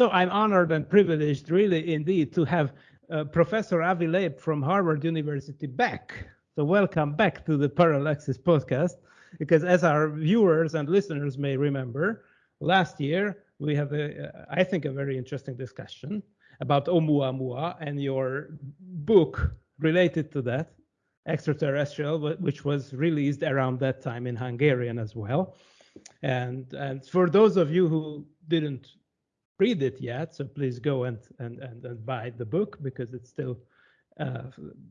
So I'm honored and privileged, really, indeed, to have uh, Professor Avi Loeb from Harvard University back. So welcome back to the Parallaxis podcast, because as our viewers and listeners may remember, last year we have, a, uh, I think, a very interesting discussion about Oumuamua and your book related to that, Extraterrestrial, which was released around that time in Hungarian as well. And and for those of you who didn't read it yet, so please go and and and, and buy the book because it's still uh,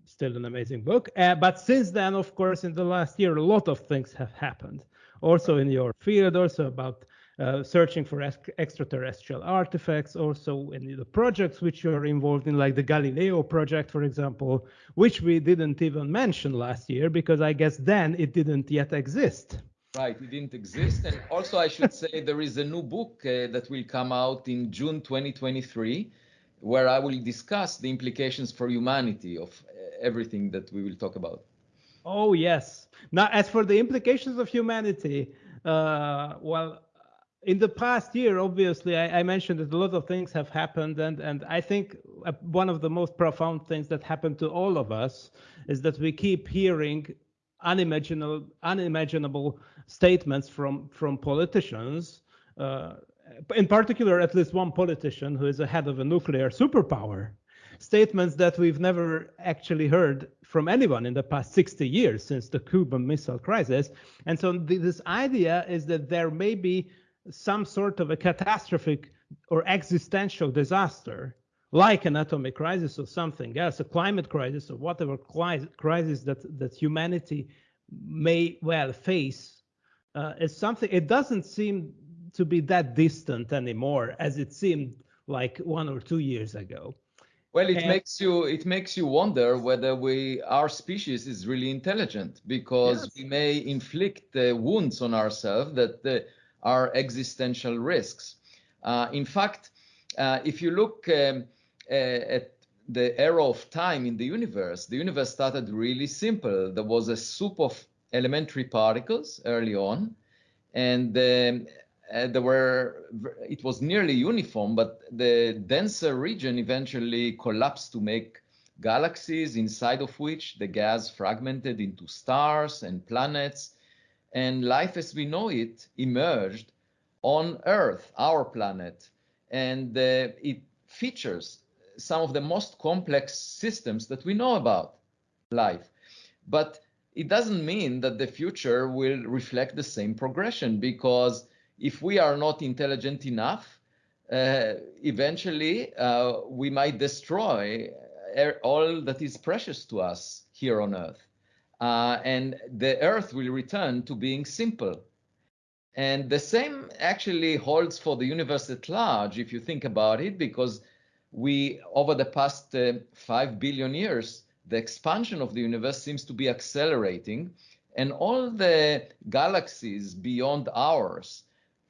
still an amazing book. Uh, but since then, of course, in the last year, a lot of things have happened. Also in your field, also about uh, searching for extraterrestrial artifacts, also in the projects which you are involved in, like the Galileo project, for example, which we didn't even mention last year because I guess then it didn't yet exist. Right, it didn't exist. And also, I should say there is a new book uh, that will come out in June 2023, where I will discuss the implications for humanity of uh, everything that we will talk about. Oh, yes. Now, as for the implications of humanity, uh, well, in the past year, obviously, I, I, mentioned that a lot of things have happened, and and I think uh, one of the most profound things that happened to all of us is that we keep hearing unimaginable unimaginable statements from from politicians, uh, in particular, at least one politician who is the head of a nuclear superpower. Statements that we've never actually heard from anyone in the past 60 years since the Cuban Missile Crisis. And so this idea is that there may be some sort of a catastrophic or existential disaster like an atomic crisis or something else, a climate crisis or whatever crisis that, that humanity may well face uh, is something it doesn't seem to be that distant anymore as it seemed like one or two years ago well it and, makes you it makes you wonder whether we our species is really intelligent because yes. we may inflict uh, wounds on ourselves that uh, are existential risks uh, in fact uh, if you look um, at the era of time in the universe the universe started really simple. There was a soup of elementary particles early on, and um, uh, there were it was nearly uniform, but the denser region eventually collapsed to make galaxies, inside of which the gas fragmented into stars and planets, and life as we know it emerged on Earth, our planet, and uh, it features some of the most complex systems that we know about life. But it doesn't mean that the future will reflect the same progression because if we are not intelligent enough, uh, eventually uh, we might destroy all that is precious to us here on Earth. Uh, and the Earth will return to being simple. And the same actually holds for the universe at large, if you think about it, because we, over the past uh, 5 billion years, the expansion of the universe seems to be accelerating, and all the galaxies beyond ours,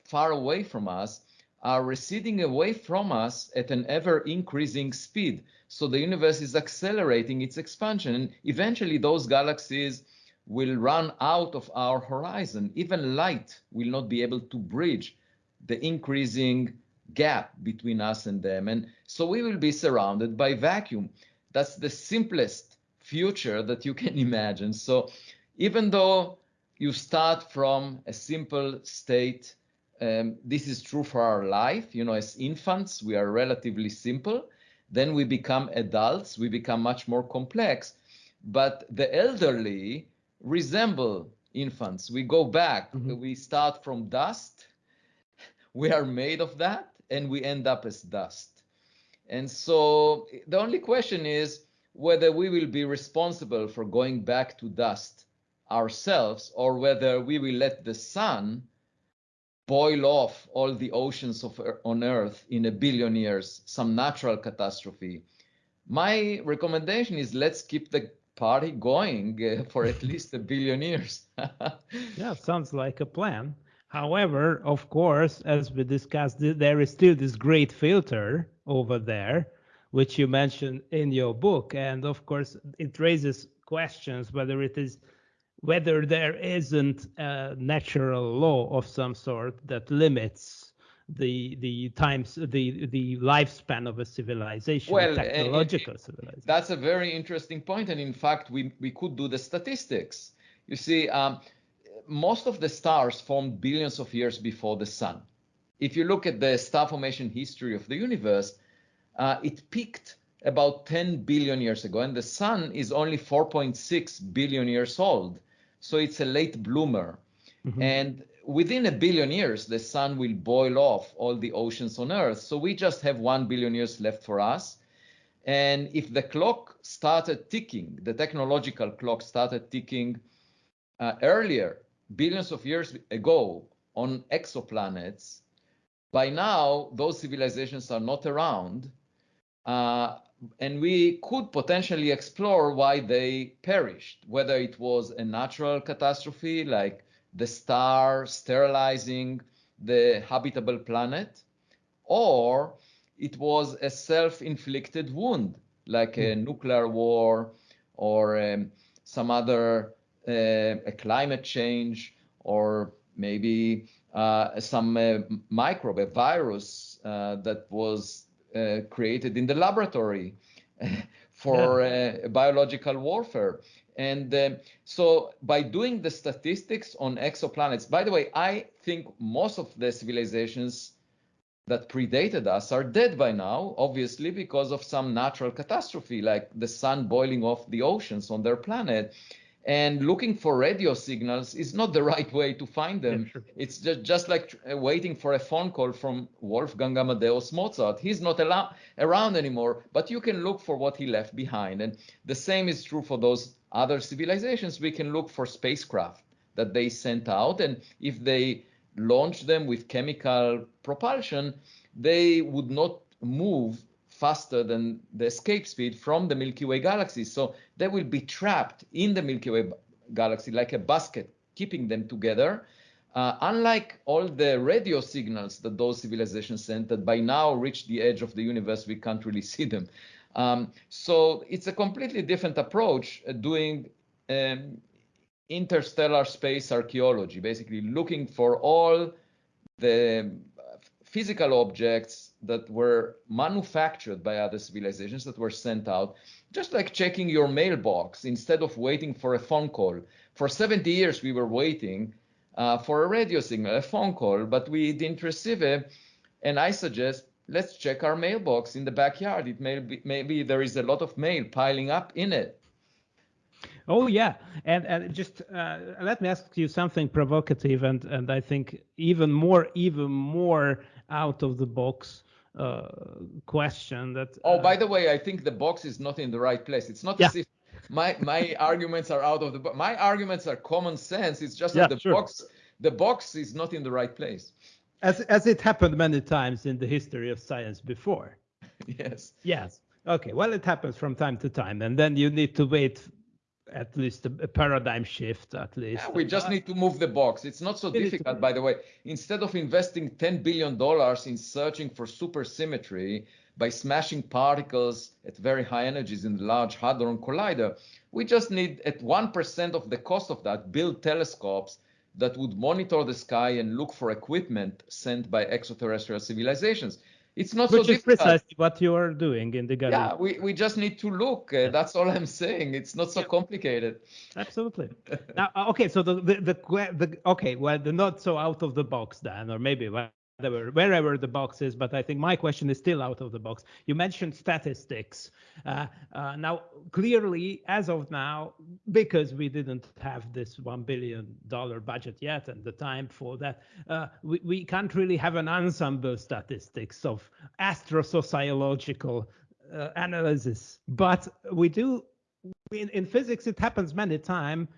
far away from us, are receding away from us at an ever increasing speed. So the universe is accelerating its expansion, and eventually those galaxies will run out of our horizon. Even light will not be able to bridge the increasing gap between us and them. And so we will be surrounded by vacuum. That's the simplest future that you can imagine. So even though you start from a simple state, um, this is true for our life. You know, as infants, we are relatively simple. Then we become adults, we become much more complex. But the elderly resemble infants. We go back, mm-hmm. we start from dust, we are made of that, and we end up as dust. And so the only question is whether we will be responsible for going back to dust ourselves or whether we will let the sun boil off all the oceans of, on earth in a billion years some natural catastrophe. My recommendation is let's keep the party going for at least a billion years. Yeah sounds like a plan however of course as we discussed there is still this great filter over there which you mentioned in your book. And of course, it raises questions whether it is whether there isn't a natural law of some sort that limits the the times the the lifespan of a civilization, well, technological civilization. That's a very interesting point, and in fact, we we could do the statistics. You see, um, most of the stars formed billions of years before the sun. If you look at the star formation history of the universe, uh, it peaked about 10 billion years ago, and the sun is only 4.6 billion years old. So it's a late bloomer. Mm-hmm. And within a billion years, the sun will boil off all the oceans on Earth. So we just have one billion years left for us. And if the clock started ticking, the technological clock started ticking uh, earlier, billions of years ago, on exoplanets, by now those civilizations are not around. Uh, and we could potentially explore why they perished, whether it was a natural catastrophe like the star sterilizing the habitable planet, or it was a self-inflicted wound like a hmm. nuclear war or um, some other a climate change or maybe uh, some uh, microbe, a virus uh, that was uh, created in the laboratory for yeah. Uh, biological warfare. And uh, so by doing the statistics on exoplanets, by the way, I think most of the civilizations that predated us are dead by now, obviously because of some natural catastrophe, like the sun boiling off the oceans on their planet and looking for radio signals is not the right way to find them. Yeah, sure. It's just, just like uh, waiting for a phone call from Wolfgang Amadeus Mozart. He's not around anymore, but you can look for what he left behind. And the same is true for those other civilizations. We can look for spacecraft that they sent out. And if they launch them with chemical propulsion, they would not move faster than the escape speed from the Milky Way galaxy. So they will be trapped in the Milky Way galaxy like a basket, keeping them together. Uh, unlike all the radio signals that those civilizations sent that by now reach the edge of the universe, we can't really see them. Um, so it's a completely different approach uh, doing um, interstellar space archaeology, basically looking for all the physical objects that were manufactured by other civilizations that were sent out, just like checking your mailbox instead of waiting for a phone call. For 70 years, we were waiting uh, for a radio signal, a phone call, but we didn't receive it. And I suggest let's check our mailbox in the backyard. It may be, maybe there is a lot of mail piling up in it. Oh yeah, and and just uh, let me ask you something provocative and and I think even more even more out of the box uh, question that. Uh, oh, by the way, I think the box is not in the right place. It's not yeah. as if my my arguments are out of the box. My arguments are common sense. It's just yeah, that the sure. box the box is not in the right place. As as it happened many times in the history of science before. yes. Yes. Okay. Well, it happens from time to time, and then you need to wait at least a, a paradigm shift at least. Yeah, we just need to move the box. It's not so difficult, by the way. Instead of investing 10 billion dollars in searching for supersymmetry by smashing particles at very high energies in the Large Hadron Collider, we just need at 1% of the cost of that build telescopes that would monitor the sky and look for equipment sent by extraterrestrial civilizations. It's not Which so is precisely what you are doing in the Galileo. Yeah, we, we just need to look. Uh, that's all I'm saying. It's not so complicated. Absolutely. now, uh, okay, so the, the the the okay, well, the not so out of the box then, or maybe wherever, wherever the box is, but I think my question is still out of the box. You mentioned statistics. Uh, uh, now, clearly, as of now, because we didn't have this $1 billion budget yet and the time for that, uh, we, we can't really have an ensemble statistics of astrosociological uh, analysis. But we do, in, in physics, it happens many times,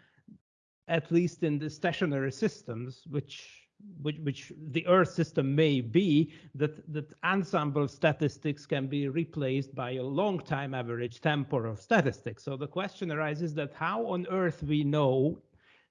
at least in the stationary systems, which which, which the Earth system may be, that, that ensemble statistics can be replaced by a long time average temporal statistics. So the question arises that how on Earth we know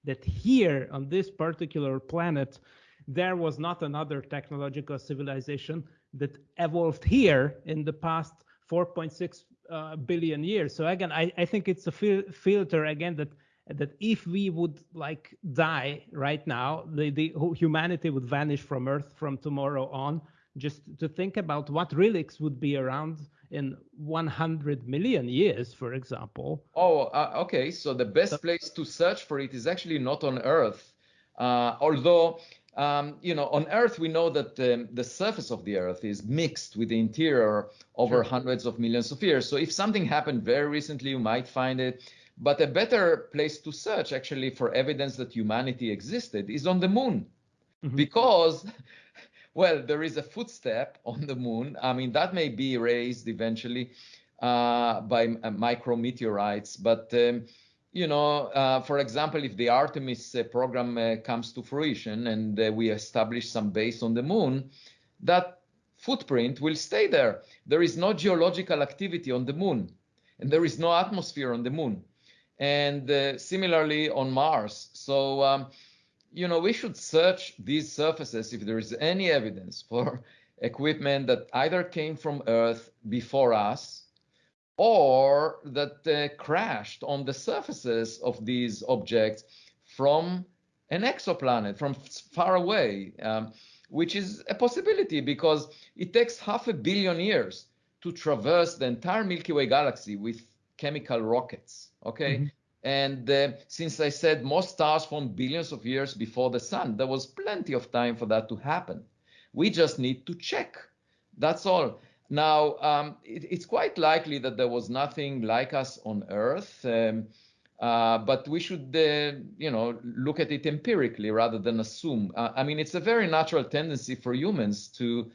that here on this particular planet, there was not another technological civilization that evolved here in the past 4.6 uh, billion years. So again, I, I think it's a fil- filter again that that if we would like die right now, the, the humanity would vanish from Earth from tomorrow on. just to think about what relics would be around in 100 million years, for example. Oh, uh, okay. So the best so, place to search for it is actually not on Earth, uh, although. Um, you know, on Earth, we know that um, the surface of the Earth is mixed with the interior over sure. hundreds of millions of years. So if something happened very recently, you might find it. But a better place to search actually for evidence that humanity existed is on the moon. Mm-hmm. Because well, there is a footstep on the moon. I mean, that may be raised eventually uh, by uh, micrometeorites, but um, you know, uh, for example, if the Artemis uh, program uh, comes to fruition and uh, we establish some base on the moon, that footprint will stay there. There is no geological activity on the moon, and there is no atmosphere on the moon, and similarly on Mars. So um, you know, we should search these surfaces if there is any evidence for equipment that either came from Earth before us or that uh, crashed on the surfaces of these objects from an exoplanet, from far away, um, which is a possibility because it takes half a billion years to traverse the entire Milky Way galaxy with chemical rockets. Okay. Mm-hmm. And uh, since I said most stars form billions of years before the sun, there was plenty of time for that to happen. We just need to check. That's all. Now, um, it, it's quite likely that there was nothing like us on Earth, um, uh, but we should, uh, you know, look at it empirically rather than assume. Uh, I mean, it's a very natural tendency for humans to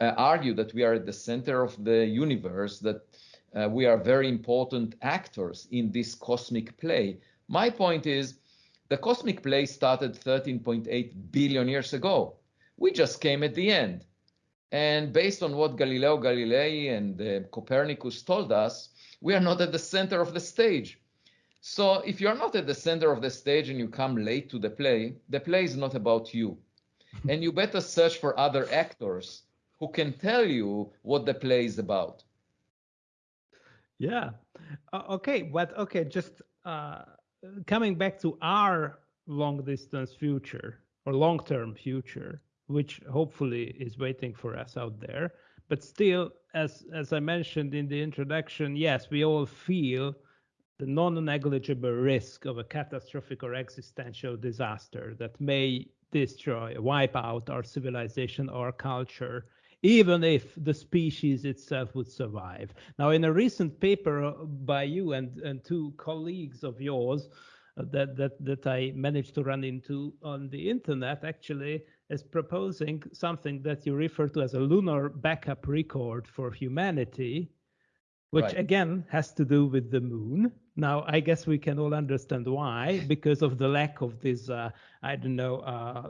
uh, argue that we are at the center of the universe, that uh, we are very important actors in this cosmic play. My point is, the cosmic play started 13.8 billion years ago. We just came at the end. And based on what Galileo Galilei and uh, Copernicus told us, we are not at the center of the stage. So if you're not at the center of the stage and you come late to the play, the play is not about you. and you better search for other actors who can tell you what the play is about. Yeah. Uh, okay, but okay, just uh, coming back to our long distance future or long term future, which hopefully is waiting for us out there. But still, as as I mentioned in the introduction, yes, we all feel the non-negligible risk of a catastrophic or existential disaster that may destroy, wipe out our civilization, our culture, even if the species itself would survive. Now, in a recent paper uh, by you and, and two colleagues of yours uh, that, that, that I managed to run into on the internet, actually is proposing something that you refer to as a lunar backup record for humanity, which right. again has to do with the moon. Now, I guess we can all understand why, because of the lack of this, uh, I don't know, uh,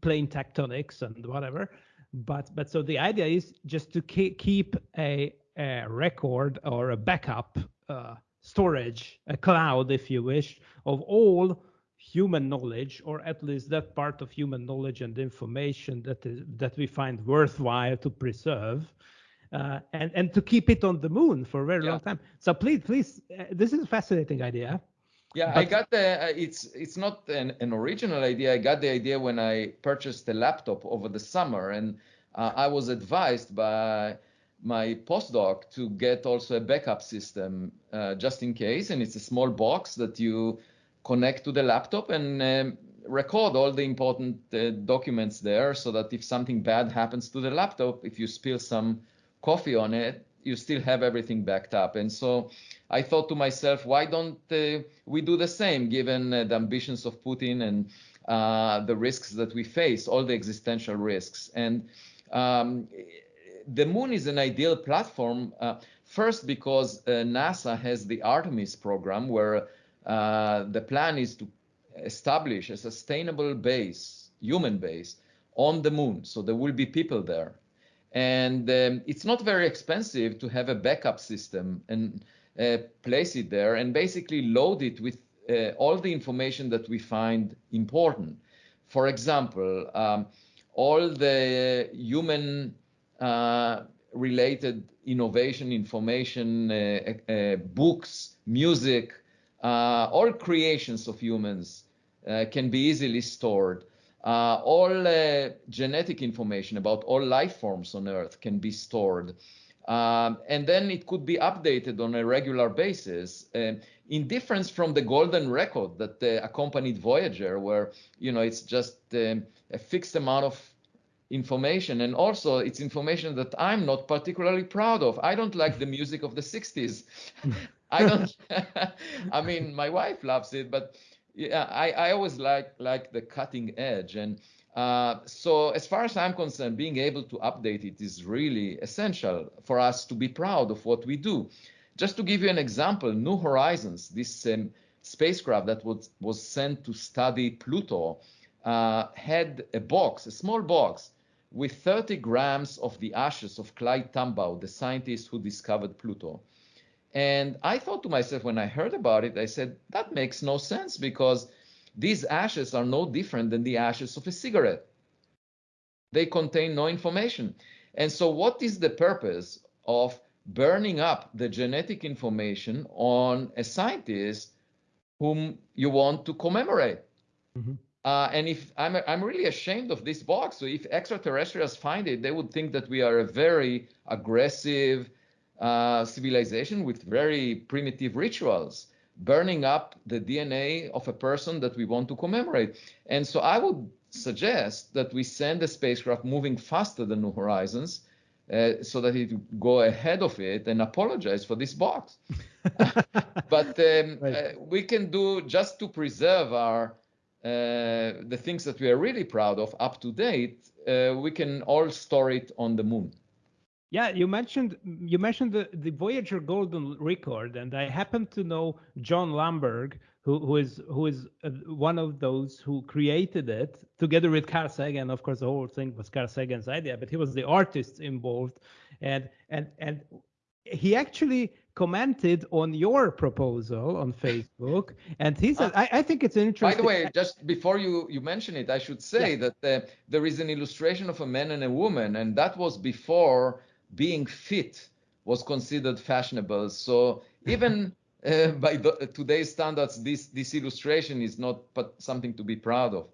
plate tectonics and whatever but but so the idea is just to keep a, a record or a backup uh, storage, a cloud, if you wish, of all human knowledge, or at least that part of human knowledge and information that is that we find worthwhile to preserve. Uh, and and to keep it on the moon for a very yeah. long time. So please, please, uh, this is a fascinating idea. Yeah, but, I got the. Uh, it's it's not an, an original idea. I got the idea when I purchased the laptop over the summer, and uh, I was advised by my postdoc to get also a backup system uh, just in case, and it's a small box that you connect to the laptop and um, record all the important uh, documents there, so that if something bad happens to the laptop, if you spill some coffee on it, you still have everything backed up. And so I thought to myself, why don't uh, we do the same, given uh, the ambitions of Putin and uh, the risks that we face, all the existential risks. And um, the moon is an ideal platform, uh, first because uh, NASA has the Artemis program, where uh, the plan is to establish a sustainable base, human base, on the moon. So there will be people there. And um, it's not very expensive to have a backup system and uh, place it there and basically load it with uh, all the information that we find important. For example, um, all the human uh, related innovation, information, uh, uh, books, music, uh, all creations of humans can be easily stored. Uh, all uh, genetic information about all life forms on Earth can be stored. Um, and then it could be updated on a regular basis uh, in difference from the golden record that uh, accompanied Voyager, where you know it's just um, a fixed amount of information. And also it's information that i'm not particularly proud of. I don't like the music of the 60s i don't i mean my wife loves it but yeah i, I always like like the cutting edge and uh, so as far as i'm concerned being able to update it is really essential for us to be proud of what we do just to give you an example new horizons this um, spacecraft that was was sent to study pluto uh, had a box, a small box, with 30 grams of the ashes of Clyde Tombaugh, the scientist who discovered Pluto. And I thought to myself when I heard about it, I said, that makes no sense because these ashes are no different than the ashes of a cigarette. They contain no information. And so, what is the purpose of burning up the genetic information on a scientist whom you want to commemorate? Mm-hmm. Uh, and if I'm, I'm really ashamed of this box. So if extraterrestrials find it, they would think that we are a very aggressive uh, civilization with very primitive rituals, burning up the DNA of a person that we want to commemorate. And so I would suggest that we send a spacecraft moving faster than New Horizons. Uh, so that it go ahead of it and apologize for this box. but um, right. uh, we can do just to preserve our uh, the things that we are really proud of up to date, uh, we can all store it on the moon. Yeah, you mentioned you mentioned the, the Voyager Golden Record, and I happen to know Jon Lomberg, who, who is who is uh, one of those who created it together with Carl Sagan. Of course, the whole thing was Carl Sagan's idea, but he was the artist involved, and and and he actually commented on your proposal on Facebook, and he said, uh, I, I, think it's interesting." By the way, just before you you mention it, I should say yeah. that uh, there is an illustration of a man and a woman, and that was before being fit was considered fashionable. So even uh, by the, today's standards, this this illustration is not something to be proud of.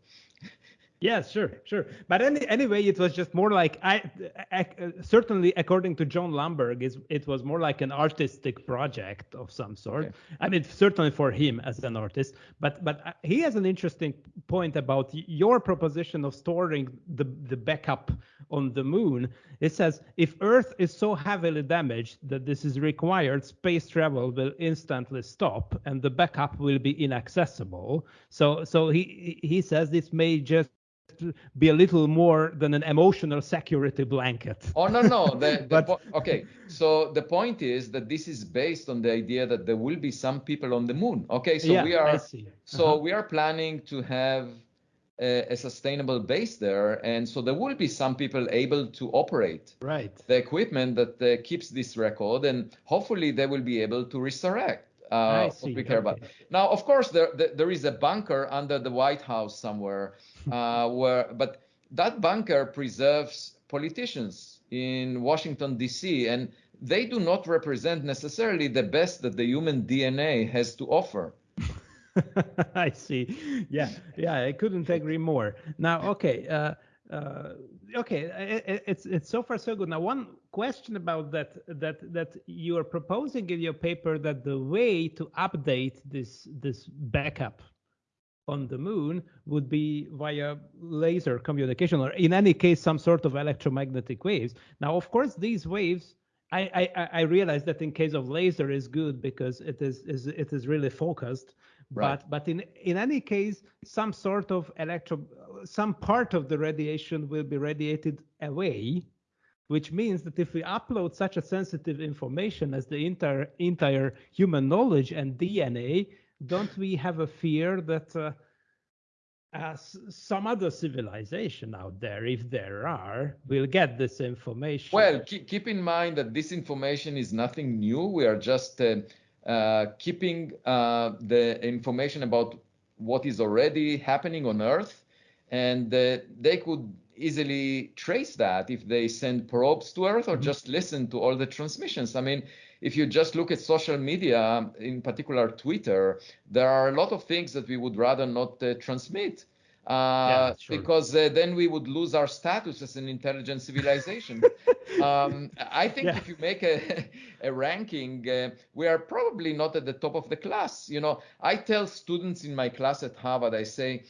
Yes, sure, sure. But any, anyway, it was just more like I, I certainly according to Jon Lomberg, is it was more like an artistic project of some sort. Okay. I mean, certainly for him as an artist. But but uh, he has an interesting point about your proposition of storing the the backup on the moon. It says if Earth is so heavily damaged that this is required, space travel will instantly stop and the backup will be inaccessible. So so he he says this may just be a little more than an emotional security blanket. Oh no no. The, the but, po- okay, so the point is that this is based on the idea that there will be some people on the moon. Okay, so yeah, we are so uh-huh. we are planning to have a, a, sustainable base there, and so there will be some people able to operate right the equipment that uh, keeps this record, and hopefully they will be able to resurrect. Uh, what we care okay. about. Now, of course, there, there, is a bunker under the White House somewhere uh, where, but that bunker preserves politicians in Washington D.C. and they do not represent necessarily the best that the human DNA has to offer. I see. Yeah, yeah, I couldn't agree more. Now, okay, uh, uh, okay, it, it's it's so far so good. Now, one question about that that that you are proposing in your paper that the way to update this this backup on the moon would be via laser communication or in any case some sort of electromagnetic waves now of course these waves I, I, I realize that in case of laser is good because it is, is it is really focused right. but but in in any case some sort of electro some part of the radiation will be radiated away which means that if we upload such a sensitive information as the entire entire human knowledge and DNA don't we have a fear that uh, uh, some other civilization out there, if there are, will get this information? Well, keep, keep in mind that this information is nothing new. We are just uh, uh, keeping uh, the information about what is already happening on Earth, and uh, they could easily trace that if they send probes to Earth or mm-hmm. just listen to all the transmissions. I mean, if you just look at social media, in particular Twitter, there are a lot of things that we would rather not uh, transmit. uh, yeah, sure. because uh, then we would lose our status as an intelligent civilization. um, I think yeah. if you make a, a ranking, uh, we are probably not at the top of the class. You know, I tell students in my class at Harvard, I say,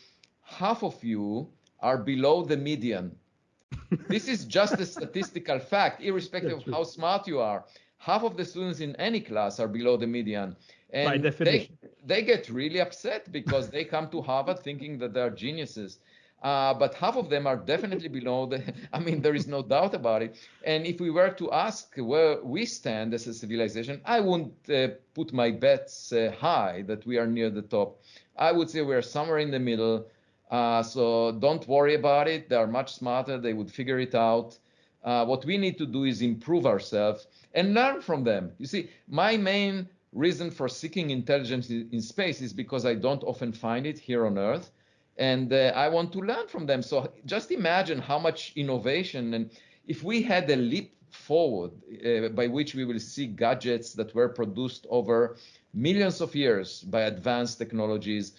half of you are below the median. this is just a statistical fact, irrespective of how smart you are. Half of the students in any class are below the median. And By definition. They, they get really upset because they come to Harvard thinking that they're geniuses. Uh, but half of them are definitely below the, I mean, there is no doubt about it. And if we were to ask where we stand as a civilization, I wouldn't uh, put my bets uh, high that we are near the top. I would say we're somewhere in the middle. Uh, so don't worry about it. They are much smarter. They would figure it out. Uh, what we need to do is improve ourselves and learn from them. You see, my main reason for seeking intelligence in space is because I don't often find it here on Earth. And uh, I want to learn from them. So just imagine how much innovation and if we had a leap forward uh, by which we will see gadgets that were produced over millions of years by advanced technologies,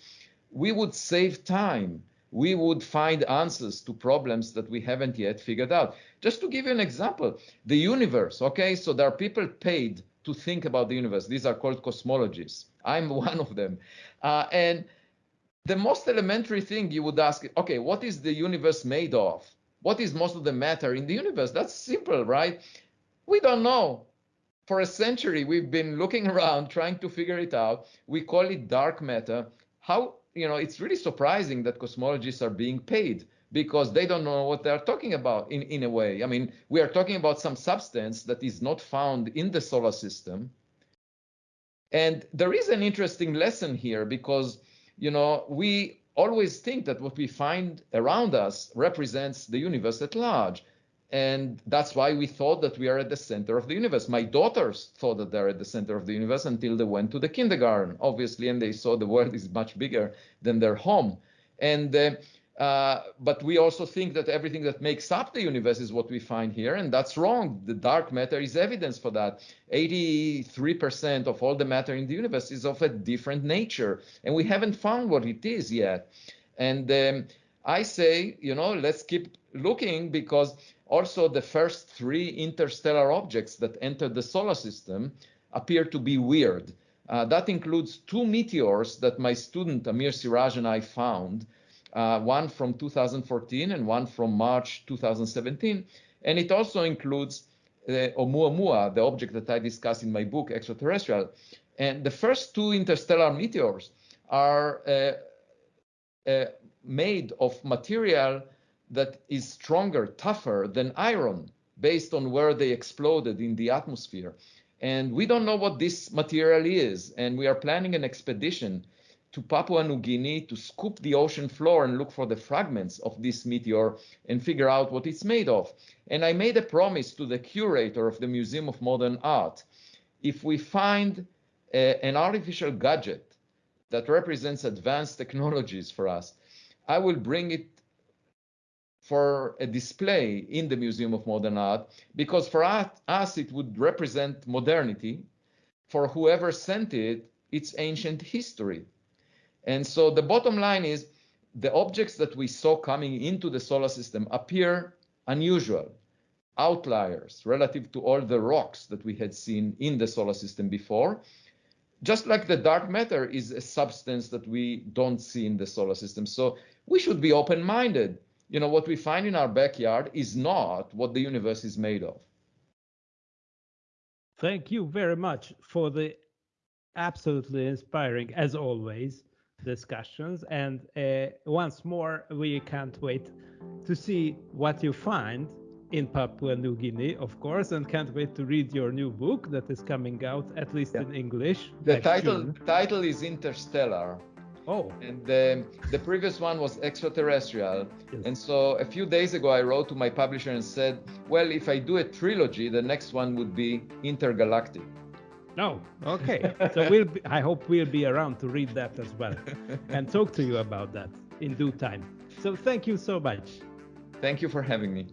we would save time. We would find answers to problems that we haven't yet figured out. Just to give you an example, the universe, okay? So there are people paid to think about the universe. These are called cosmologists. I'm one of them. Uh, and the most elementary thing you would ask, okay, what is the universe made of? What is most of the matter in the universe? That's simple, right? We don't know. For a century, we've been looking around trying to figure it out. We call it dark matter. How, you know, it's really surprising that cosmologists are being paid because they don't know what they're talking about in, in a way. I mean, we are talking about some substance that is not found in the solar system. And there is an interesting lesson here because, you know, we always think that what we find around us represents the universe at large. And that's why we thought that we are at the center of the universe. My daughters thought that they're at the center of the universe until they went to the kindergarten, obviously, and they saw the world is much bigger than their home. And uh, uh, but we also think that everything that makes up the universe is what we find here, and that's wrong. The dark matter is evidence for that. 83% of all the matter in the universe is of a different nature, and we haven't found what it is yet. And um, I say, you know, let's keep looking because also the first three interstellar objects that entered the solar system appear to be weird. Uh, that includes two meteors that my student Amir Siraj and I found uh, one from 2014 and one from March 2017. And it also includes uh, Oumuamua, the object that I discuss in my book, Extraterrestrial. And the first two interstellar meteors are uh, uh, made of material that is stronger, tougher than iron, based on where they exploded in the atmosphere. And we don't know what this material is. And we are planning an expedition to Papua New Guinea to scoop the ocean floor and look for the fragments of this meteor and figure out what it's made of. And I made a promise to the curator of the Museum of Modern Art. If we find a, an artificial gadget that represents advanced technologies for us, I will bring it for a display in the Museum of Modern Art because for us it would represent modernity. For whoever sent it, it's ancient history. And so the bottom line is the objects that we saw coming into the solar system appear unusual, outliers relative to all the rocks that we had seen in the solar system before. Just like the dark matter is a substance that we don't see in the solar system. So we should be open minded. You know, what we find in our backyard is not what the universe is made of. Thank you very much for the absolutely inspiring, as always, discussions. And uh, once more, we can't wait to see what you find in Papua New Guinea, of course, and can't wait to read your new book that is coming out, at least yeah. in English. The title title is Interstellar. Oh. And the, the previous one was Extraterrestrial. Yes. And so a few days ago, I wrote to my publisher and said, well, if I do a trilogy, the next one would be Intergalactic. No. Okay. so we'll. Be, I hope we'll be around to read that as well, and talk to you about that in due time. So thank you so much. Thank you for having me.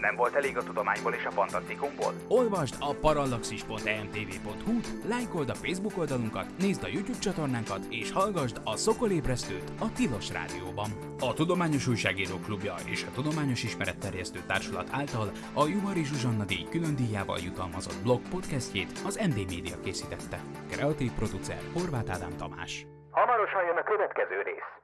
Nem volt elég a tudományból és a fantasztikumból? Olvasd a parallaxis.emtv.hu, lájkold a Facebook oldalunkat, nézd a YouTube csatornánkat, és hallgassd a Szokolébresztőt a Tilos Rádióban. A Tudományos Újságíró Klubja és a Tudományos Ismeretterjesztő Társulat által a Juhari Zsuzsanna díj külön díjával jutalmazott blog podcastjét az MD Media készítette. Kreatív producer Horváth Ádám Tamás. Hamarosan jön a következő rész.